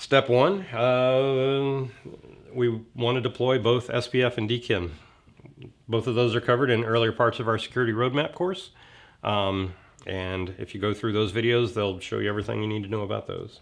Step one, uh, we want to deploy both SPF and DKIM. Both of those are covered in earlier parts of our security roadmap course. Um, and if you go through those videos, they'll show you everything you need to know about those.